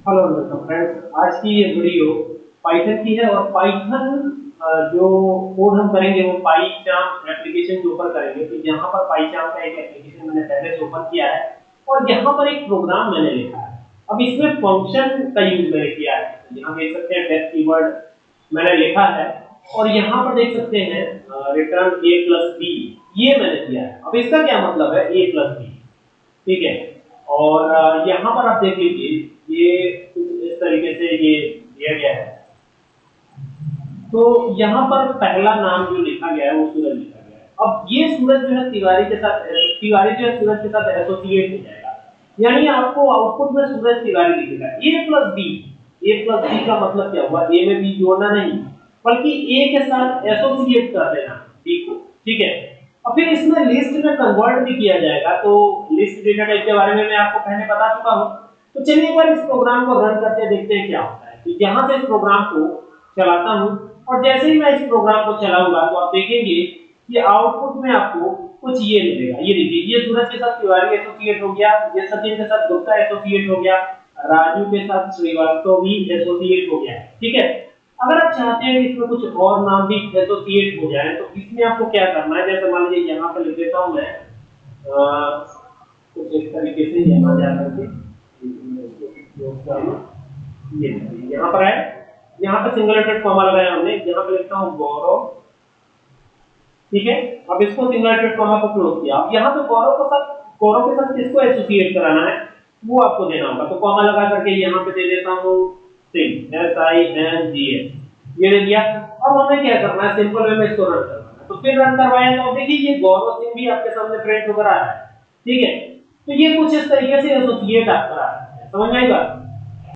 Hello welcome friends आज की ये वीडियो पाइथन की है और पाइथन जो कोड हम करेंगे वो पाईचार्म एप्लीकेशन के ऊपर करेंगे। तो यहाँ पर पाईचार्म का एक एप्लीकेशन मैंने पहले से ओपन किया है और यहाँ पर एक प्रोग्राम मैंने लिखा है। अब इसमें फ़ंक्शन का यूज़ मैंने किया है। तो यहाँ देख सकते हैं डेफ कीवर्ड मैंने लिखा है और यहाँ पर देख सकते हैं रिटर्न ए प्लस बी ये मैंने किया है। अब इसका क्या मतलब है? ए प्लस बी ठीक है? और यहाँ पर आप देख लीजिए, ये से ये दिया गया है। तो यहाँ पर पहला नाम जो लिखा गया है, वो सूरज लिखा गया है। अब ये सूरज जो है तिवारी के साथ, तिवारी जो है सूरज के साथ एसोसिएट हो जाएगा। यानी आपको आउटपुट में सूरज तिवारी दिखेगा। A plus B A plus B का मतलब क्या हुआ? ए में बी जोड़ना नहीं, बल्कि ए के साथ एसोसिएट कर देना। बी को ठीक है? और फिर इसमें लिस्ट में कन्वर्ट भी किया जाएगा। तो लिस्ट डेटा टाइप के बारे में मैं आपको पहले बता चुका हूँ। तो चलिए एक बार इस प्रोग्राम को रन करके देखते हैं क्या होता है। तो यहाँ से इस प्रोग्राम को चलाता हूँ और जैसे ही मैं इस प्रोग्राम को चलाऊँगा तो आप देखेंगे कि आउटपुट में आपको कुछ ये मिलेगा। ये देखिए, ये सूरज के साथ तिवारी एसोसिएट हो गया, ये सचिन के साथ गुप्ता एसोसिएट हो गया, राजू के साथ श्रीवास्तव भी एसोसिएट हो गया। ठीक है? अगर आप चाहते हैं कि इसमें कुछ और नाम भी एसोसिएट हो जाए तो इसमें आपको क्या करना है? जैसे मान लीजिए यहाँ पर लिख देता हूँ मैं कुछ इस तरीके से यहाँ जा करके यहाँ पर है। यहाँ पे सिंगल हेडेड कॉमा लगाया हमने। यहाँ पे लिखता हूँ गौरव। ठीक है? अब इसको सिंगल हेडेड कॉमा को क्लोज किया। अब यहाँ पे गौरव के साथ गौरव के साथ किसको एसोसिएट कराना है? वो आपको देना होगा। तो कॉमा लगा करके यहाँ पे दे देता हूँ Singh S I N G H ये दे दिया अब हमें क्या करना है? सिंपल वे में इसको रन करना है। तो फिर रन करवाया तो देखिए ये गौरव सिंह भी आपके सामने प्रिंट होकर आ रहा है। ठीक है? तो ये कुछ इस तरीके से एसोसिएट आप करा Tamo vamos.